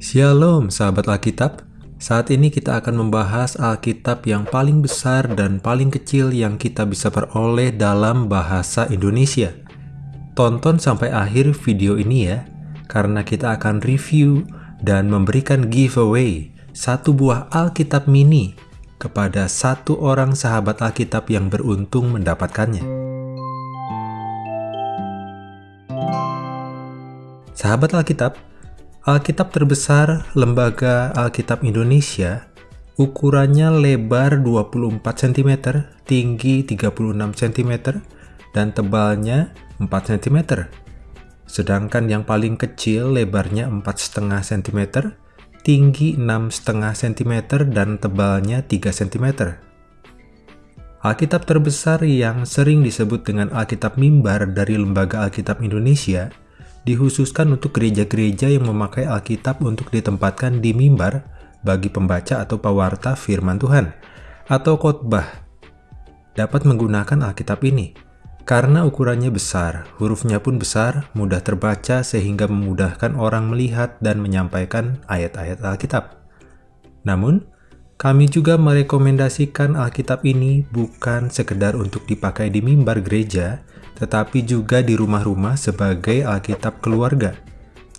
Shalom sahabat Alkitab, saat ini kita akan membahas Alkitab yang paling besar dan paling kecil yang kita bisa peroleh dalam bahasa Indonesia. Tonton sampai akhir video ini ya, karena kita akan review dan memberikan giveaway satu buah Alkitab mini kepada satu orang sahabat Alkitab yang beruntung mendapatkannya. Sahabat Alkitab, Alkitab terbesar Lembaga Alkitab Indonesia ukurannya lebar 24 cm, tinggi 36 cm, dan tebalnya 4 cm. Sedangkan yang paling kecil lebarnya 4,5 cm, tinggi 6,5 cm, dan tebalnya 3 cm. Alkitab terbesar yang sering disebut dengan Alkitab Mimbar dari Lembaga Alkitab Indonesia dikhususkan untuk gereja-gereja yang memakai Alkitab untuk ditempatkan di mimbar bagi pembaca atau pewarta firman Tuhan, atau khotbah. Dapat menggunakan Alkitab ini, karena ukurannya besar, hurufnya pun besar, mudah terbaca sehingga memudahkan orang melihat dan menyampaikan ayat-ayat Alkitab. Namun, kami juga merekomendasikan Alkitab ini bukan sekedar untuk dipakai di mimbar gereja, tetapi juga di rumah-rumah sebagai Alkitab keluarga.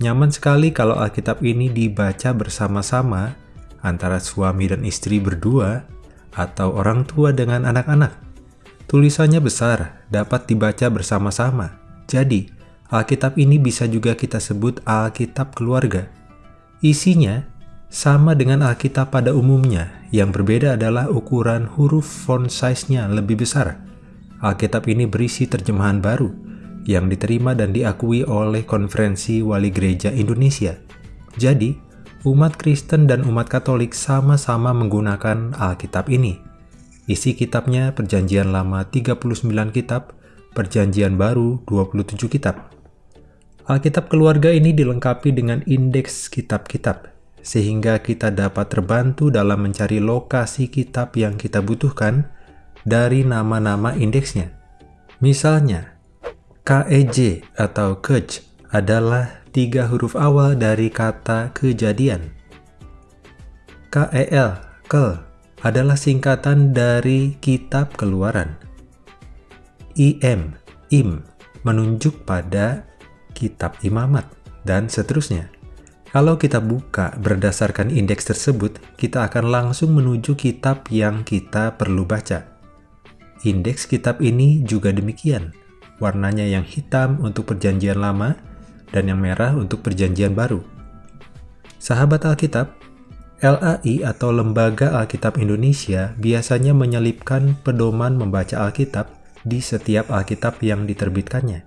Nyaman sekali kalau Alkitab ini dibaca bersama-sama antara suami dan istri berdua atau orang tua dengan anak-anak. Tulisannya besar, dapat dibaca bersama-sama. Jadi, Alkitab ini bisa juga kita sebut Alkitab keluarga. Isinya sama dengan Alkitab pada umumnya, yang berbeda adalah ukuran huruf font size-nya lebih besar Alkitab ini berisi terjemahan baru yang diterima dan diakui oleh Konferensi Wali Gereja Indonesia. Jadi, umat Kristen dan umat Katolik sama-sama menggunakan Alkitab ini. Isi kitabnya Perjanjian Lama 39 kitab, Perjanjian Baru 27 kitab. Alkitab keluarga ini dilengkapi dengan indeks kitab-kitab, sehingga kita dapat terbantu dalam mencari lokasi kitab yang kita butuhkan dari nama-nama indeksnya. Misalnya, KEJ atau KEJ adalah tiga huruf awal dari kata kejadian. KEL, KEL, adalah singkatan dari kitab keluaran. IM, IM, menunjuk pada kitab imamat, dan seterusnya. Kalau kita buka berdasarkan indeks tersebut, kita akan langsung menuju kitab yang kita perlu baca. Indeks kitab ini juga demikian. Warnanya yang hitam untuk perjanjian lama dan yang merah untuk perjanjian baru. Sahabat Alkitab, LAI atau Lembaga Alkitab Indonesia biasanya menyelipkan pedoman membaca Alkitab di setiap Alkitab yang diterbitkannya.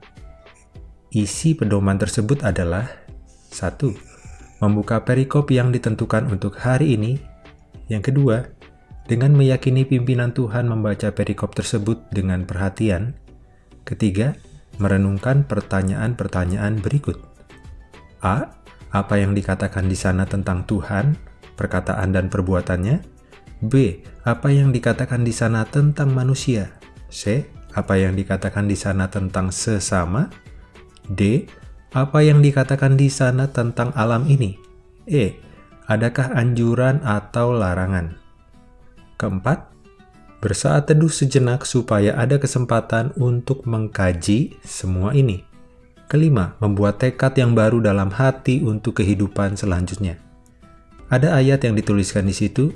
Isi pedoman tersebut adalah 1. Membuka perikop yang ditentukan untuk hari ini. Yang kedua, dengan meyakini pimpinan Tuhan membaca perikop tersebut dengan perhatian. Ketiga, merenungkan pertanyaan-pertanyaan berikut. A. Apa yang dikatakan di sana tentang Tuhan, perkataan dan perbuatannya? B. Apa yang dikatakan di sana tentang manusia? C. Apa yang dikatakan di sana tentang sesama? D. Apa yang dikatakan di sana tentang alam ini? E. Adakah anjuran atau larangan? Keempat, bersaat teduh sejenak supaya ada kesempatan untuk mengkaji semua ini. Kelima, membuat tekad yang baru dalam hati untuk kehidupan selanjutnya. Ada ayat yang dituliskan di situ,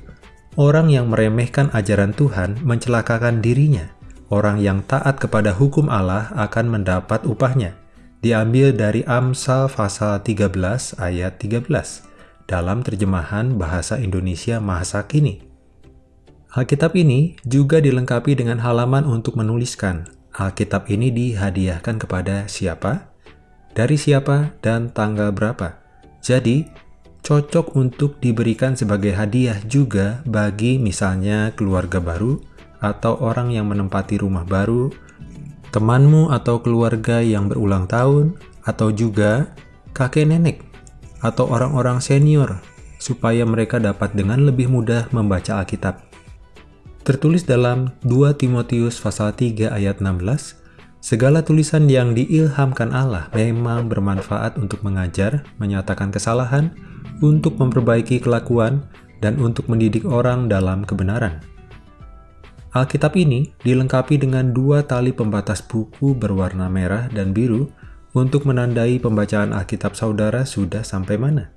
orang yang meremehkan ajaran Tuhan mencelakakan dirinya. Orang yang taat kepada hukum Allah akan mendapat upahnya. Diambil dari Amsal pasal 13 ayat 13 dalam terjemahan bahasa Indonesia Mahasa Kini. Alkitab ini juga dilengkapi dengan halaman untuk menuliskan. Alkitab ini dihadiahkan kepada siapa, dari siapa, dan tanggal berapa. Jadi, cocok untuk diberikan sebagai hadiah juga bagi misalnya keluarga baru atau orang yang menempati rumah baru, temanmu atau keluarga yang berulang tahun, atau juga kakek nenek atau orang-orang senior supaya mereka dapat dengan lebih mudah membaca Alkitab. Tertulis dalam 2 Timotius pasal 3 ayat 16, Segala tulisan yang diilhamkan Allah memang bermanfaat untuk mengajar, menyatakan kesalahan, untuk memperbaiki kelakuan dan untuk mendidik orang dalam kebenaran. Alkitab ini dilengkapi dengan dua tali pembatas buku berwarna merah dan biru untuk menandai pembacaan Alkitab saudara sudah sampai mana.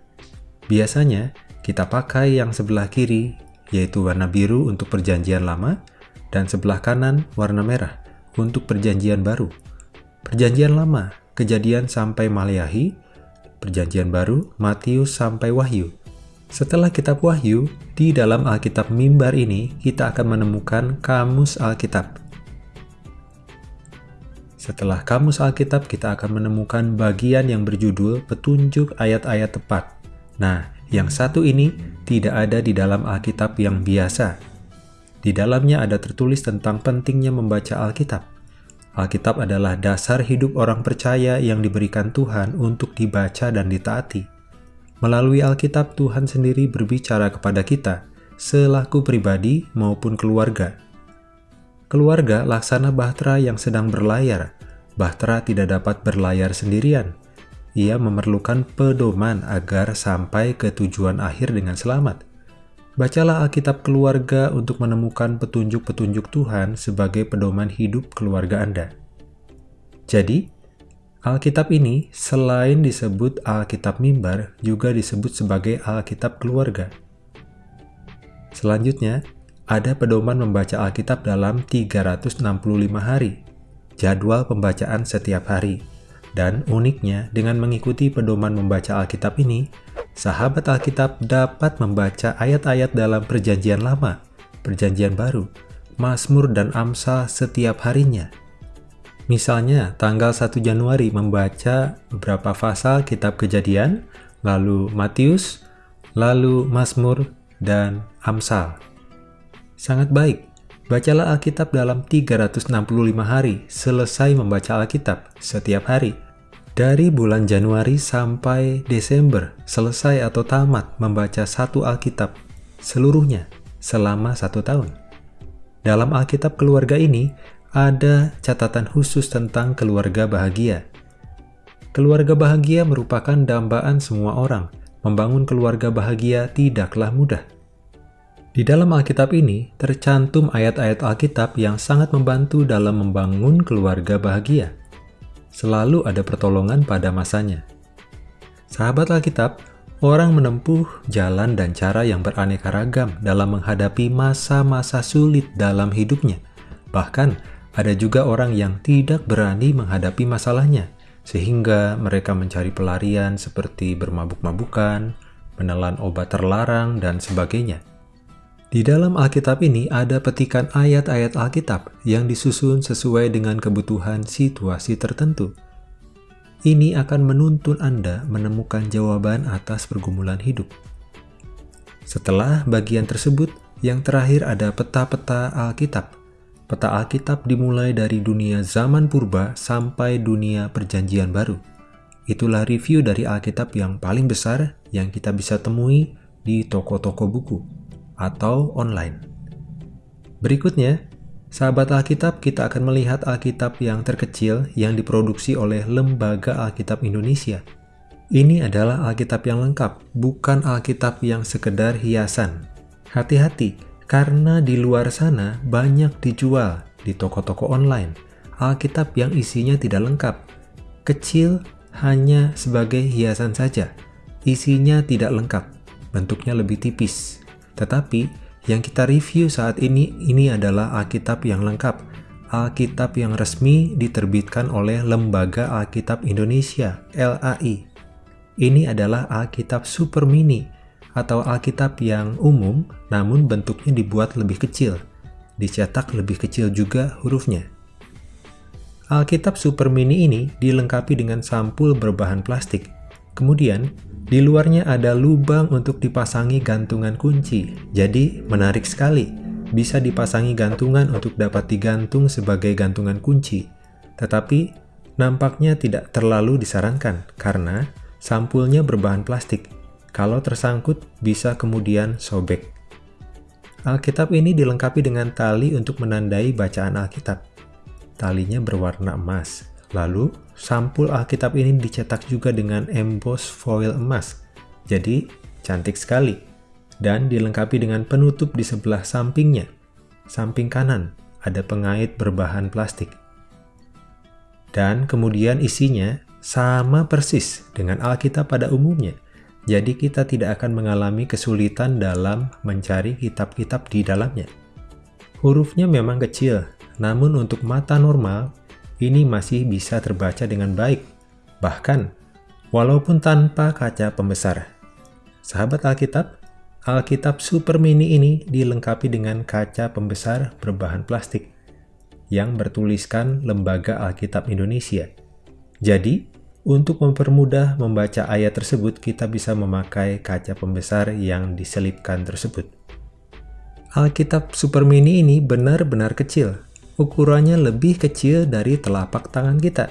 Biasanya, kita pakai yang sebelah kiri, yaitu warna biru untuk perjanjian lama, dan sebelah kanan warna merah untuk perjanjian baru. Perjanjian lama, kejadian sampai Maleahi, perjanjian baru, Matius sampai Wahyu. Setelah kitab Wahyu, di dalam Alkitab Mimbar ini kita akan menemukan kamus Alkitab. Setelah kamus Alkitab, kita akan menemukan bagian yang berjudul Petunjuk Ayat-Ayat Tepat. Nah, yang satu ini tidak ada di dalam Alkitab yang biasa. Di dalamnya ada tertulis tentang pentingnya membaca Alkitab. Alkitab adalah dasar hidup orang percaya yang diberikan Tuhan untuk dibaca dan ditaati. Melalui Alkitab, Tuhan sendiri berbicara kepada kita, selaku pribadi maupun keluarga. Keluarga laksana bahtera yang sedang berlayar. Bahtera tidak dapat berlayar sendirian. Ia memerlukan pedoman agar sampai ke tujuan akhir dengan selamat. Bacalah Alkitab keluarga untuk menemukan petunjuk-petunjuk Tuhan sebagai pedoman hidup keluarga Anda. Jadi, Alkitab ini selain disebut Alkitab mimbar, juga disebut sebagai Alkitab keluarga. Selanjutnya, ada pedoman membaca Alkitab dalam 365 hari, jadwal pembacaan setiap hari. Dan uniknya, dengan mengikuti pedoman membaca Alkitab ini, sahabat Alkitab dapat membaca ayat-ayat dalam perjanjian lama, perjanjian baru, Mazmur dan Amsal setiap harinya, Misalnya, tanggal 1 Januari membaca beberapa pasal kitab kejadian, lalu Matius, lalu Mazmur, dan Amsal. Sangat baik, bacalah Alkitab dalam 365 hari selesai membaca Alkitab setiap hari. Dari bulan Januari sampai Desember, selesai atau tamat membaca satu Alkitab seluruhnya selama satu tahun. Dalam Alkitab keluarga ini, ada catatan khusus tentang keluarga bahagia. Keluarga bahagia merupakan dambaan semua orang. Membangun keluarga bahagia tidaklah mudah. Di dalam Alkitab ini tercantum ayat-ayat Alkitab yang sangat membantu dalam membangun keluarga bahagia. Selalu ada pertolongan pada masanya. Sahabat Alkitab, orang menempuh jalan dan cara yang beraneka ragam dalam menghadapi masa-masa sulit dalam hidupnya. Bahkan, ada juga orang yang tidak berani menghadapi masalahnya, sehingga mereka mencari pelarian seperti bermabuk-mabukan, menelan obat terlarang, dan sebagainya. Di dalam Alkitab ini ada petikan ayat-ayat Alkitab yang disusun sesuai dengan kebutuhan situasi tertentu. Ini akan menuntun Anda menemukan jawaban atas pergumulan hidup. Setelah bagian tersebut, yang terakhir ada peta-peta Alkitab Peta Alkitab dimulai dari dunia zaman purba sampai dunia perjanjian baru. Itulah review dari Alkitab yang paling besar yang kita bisa temui di toko-toko buku atau online. Berikutnya, sahabat Alkitab kita akan melihat Alkitab yang terkecil yang diproduksi oleh Lembaga Alkitab Indonesia. Ini adalah Alkitab yang lengkap, bukan Alkitab yang sekedar hiasan. Hati-hati, karena di luar sana banyak dijual di toko-toko online Alkitab yang isinya tidak lengkap. Kecil hanya sebagai hiasan saja. Isinya tidak lengkap, bentuknya lebih tipis. Tetapi yang kita review saat ini ini adalah Alkitab yang lengkap. Alkitab yang resmi diterbitkan oleh Lembaga Alkitab Indonesia, LAI. Ini adalah Alkitab Super Mini atau Alkitab yang umum namun bentuknya dibuat lebih kecil, dicetak lebih kecil juga hurufnya. Alkitab Super Mini ini dilengkapi dengan sampul berbahan plastik. Kemudian, di luarnya ada lubang untuk dipasangi gantungan kunci. Jadi, menarik sekali. Bisa dipasangi gantungan untuk dapat digantung sebagai gantungan kunci. Tetapi, nampaknya tidak terlalu disarankan karena sampulnya berbahan plastik kalau tersangkut, bisa kemudian sobek. Alkitab ini dilengkapi dengan tali untuk menandai bacaan Alkitab. Talinya berwarna emas. Lalu, sampul Alkitab ini dicetak juga dengan emboss foil emas. Jadi, cantik sekali, dan dilengkapi dengan penutup di sebelah sampingnya. Samping kanan ada pengait berbahan plastik. Dan kemudian isinya sama persis dengan Alkitab pada umumnya. Jadi kita tidak akan mengalami kesulitan dalam mencari kitab-kitab di dalamnya. Hurufnya memang kecil, namun untuk mata normal, ini masih bisa terbaca dengan baik. Bahkan, walaupun tanpa kaca pembesar. Sahabat Alkitab, Alkitab Super Mini ini dilengkapi dengan kaca pembesar berbahan plastik yang bertuliskan Lembaga Alkitab Indonesia. Jadi, untuk mempermudah membaca ayat tersebut, kita bisa memakai kaca pembesar yang diselipkan tersebut. Alkitab Super Mini ini benar-benar kecil. Ukurannya lebih kecil dari telapak tangan kita.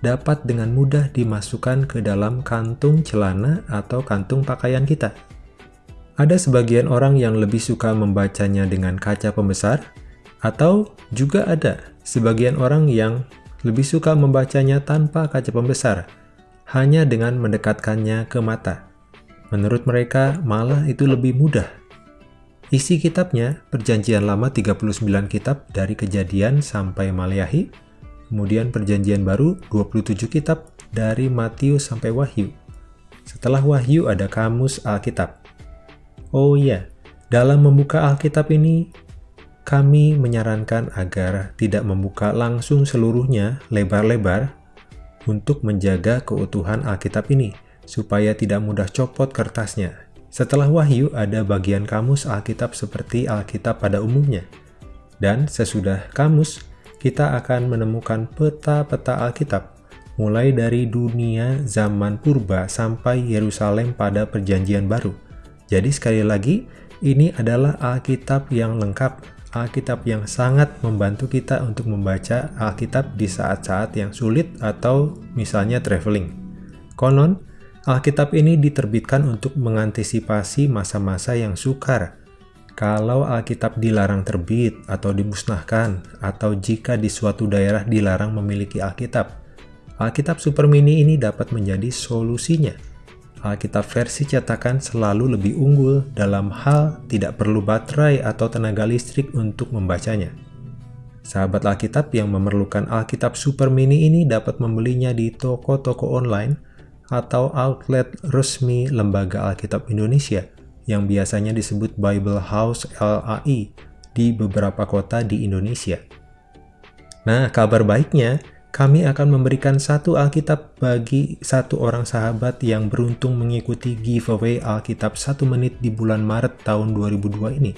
Dapat dengan mudah dimasukkan ke dalam kantung celana atau kantung pakaian kita. Ada sebagian orang yang lebih suka membacanya dengan kaca pembesar, atau juga ada sebagian orang yang lebih suka membacanya tanpa kaca pembesar, hanya dengan mendekatkannya ke mata. Menurut mereka, malah itu lebih mudah Isi kitabnya, Perjanjian Lama 39 kitab dari Kejadian sampai Maleahi, kemudian Perjanjian Baru 27 kitab dari Matius sampai Wahyu. Setelah Wahyu ada Kamus Alkitab. Oh iya, dalam membuka Alkitab ini, kami menyarankan agar tidak membuka langsung seluruhnya lebar-lebar untuk menjaga keutuhan Alkitab ini, supaya tidak mudah copot kertasnya setelah Wahyu ada bagian kamus Alkitab seperti Alkitab pada umumnya. Dan sesudah kamus, kita akan menemukan peta-peta Alkitab, mulai dari dunia zaman purba sampai Yerusalem pada perjanjian baru. Jadi sekali lagi, ini adalah Alkitab yang lengkap, Alkitab yang sangat membantu kita untuk membaca Alkitab di saat-saat yang sulit atau misalnya traveling. Konon, Alkitab ini diterbitkan untuk mengantisipasi masa-masa yang sukar. Kalau Alkitab dilarang terbit atau dimusnahkan, atau jika di suatu daerah dilarang memiliki Alkitab, Alkitab Super Mini ini dapat menjadi solusinya. Alkitab versi cetakan selalu lebih unggul dalam hal tidak perlu baterai atau tenaga listrik untuk membacanya. Sahabat Alkitab yang memerlukan Alkitab Super Mini ini dapat membelinya di toko-toko online atau outlet resmi Lembaga Alkitab Indonesia yang biasanya disebut Bible House LAI di beberapa kota di Indonesia. Nah, kabar baiknya, kami akan memberikan satu Alkitab bagi satu orang sahabat yang beruntung mengikuti giveaway Alkitab satu menit di bulan Maret tahun 2002 ini.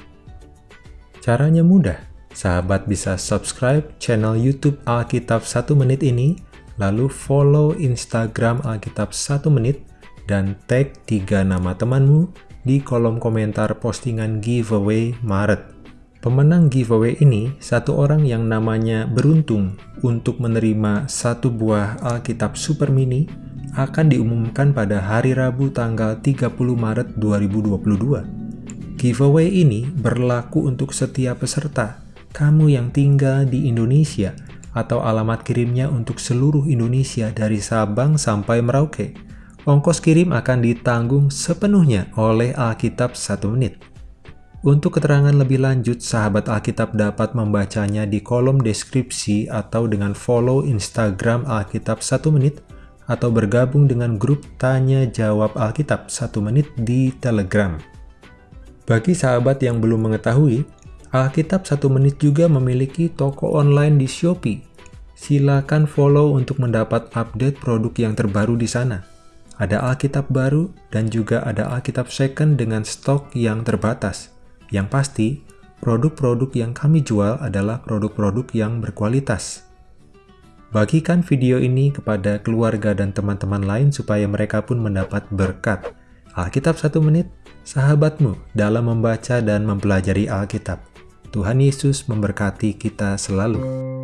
Caranya mudah, sahabat bisa subscribe channel YouTube Alkitab satu menit ini lalu follow Instagram Alkitab 1 menit, dan tag tiga nama temanmu di kolom komentar postingan giveaway Maret. Pemenang giveaway ini satu orang yang namanya beruntung untuk menerima satu buah Alkitab Super Mini akan diumumkan pada hari Rabu tanggal 30 Maret 2022. Giveaway ini berlaku untuk setiap peserta, kamu yang tinggal di Indonesia, atau alamat kirimnya untuk seluruh Indonesia dari Sabang sampai Merauke. Ongkos kirim akan ditanggung sepenuhnya oleh Alkitab 1 menit. Untuk keterangan lebih lanjut, sahabat Alkitab dapat membacanya di kolom deskripsi atau dengan follow Instagram Alkitab 1 menit atau bergabung dengan grup Tanya Jawab Alkitab 1 menit di Telegram. Bagi sahabat yang belum mengetahui, Alkitab 1 menit juga memiliki toko online di Shopee Silakan follow untuk mendapat update produk yang terbaru di sana. Ada Alkitab baru dan juga ada Alkitab second dengan stok yang terbatas. Yang pasti, produk-produk yang kami jual adalah produk-produk yang berkualitas. Bagikan video ini kepada keluarga dan teman-teman lain supaya mereka pun mendapat berkat. Alkitab satu menit, sahabatmu dalam membaca dan mempelajari Alkitab. Tuhan Yesus memberkati kita selalu.